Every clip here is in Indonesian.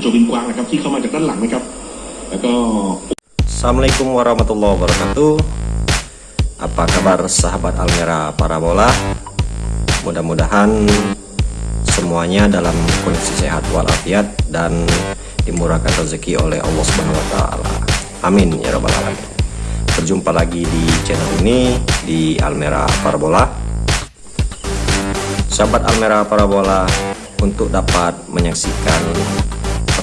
โจวินกวางนะครับที่เข้ามาจากด้านหลังนะครับ แล้วก็ Assalamualaikum warahmatullahi wabarakatuh Apa kabar sahabat Almera Parabola Mudah-mudahan semuanya dalam kondisi sehat walafiat dan dimurahkan rezeki oleh Allah Subhanahu wa taala. Amin ya rabbal alamin. Berjumpa lagi di channel ini di Almera Parabola. Sahabat Almera Parabola untuk dapat menyaksikan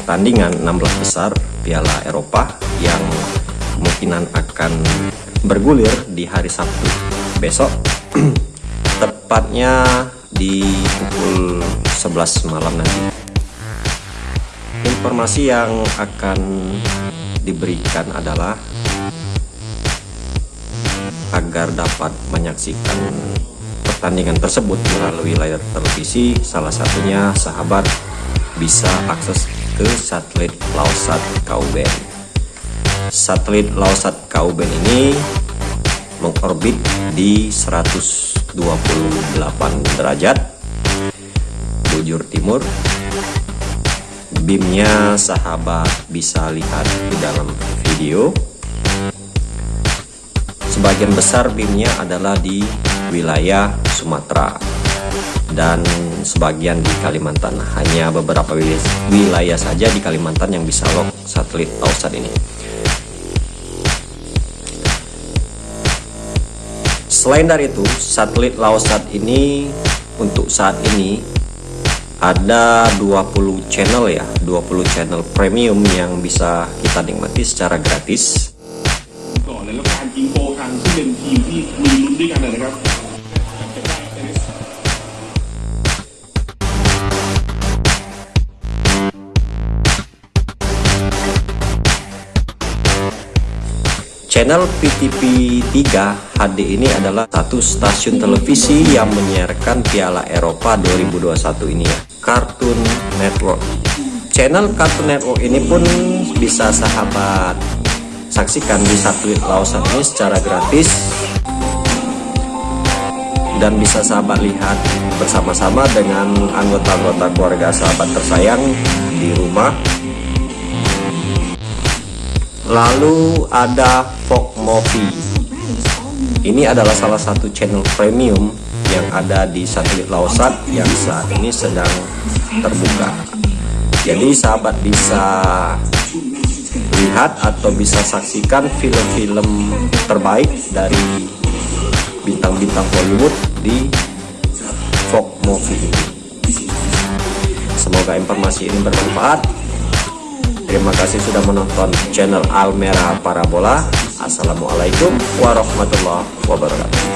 pertandingan 16 besar Piala Eropa yang kemungkinan akan bergulir di hari Sabtu besok tepatnya di pukul 11 malam nanti. Informasi yang akan diberikan adalah agar dapat menyaksikan pertandingan tersebut melalui layar televisi salah satunya sahabat bisa akses ke satelit Laosat Kauben. Satelit Laosat Kauben ini mengorbit di 128 derajat bujur timur. BIM-nya sahabat bisa lihat di dalam video. Sebagian besar BIM-nya adalah di wilayah Sumatera dan sebagian di Kalimantan hanya beberapa wilayah saja di Kalimantan yang bisa lock satelit Laosat ini. Selain dari itu satelit Laosat ini untuk saat ini ada 20 channel ya 20 channel premium yang bisa kita nikmati secara gratis Channel PTV 3 HD ini adalah satu stasiun televisi yang menyiarkan Piala Eropa 2021 ini ya Cartoon Network. Channel Cartoon Network ini pun bisa sahabat saksikan di satelit Lausan ini secara gratis dan bisa sahabat lihat bersama-sama dengan anggota-anggota keluarga sahabat tersayang di rumah lalu ada Fog Movie ini adalah salah satu channel premium yang ada di satelit Laosat yang saat ini sedang terbuka. Jadi sahabat bisa lihat atau bisa saksikan film-film terbaik dari bintang-bintang Hollywood di Fog Movie semoga informasi ini bermanfaat Terima kasih sudah menonton channel Almera Parabola. Assalamualaikum warahmatullahi wabarakatuh.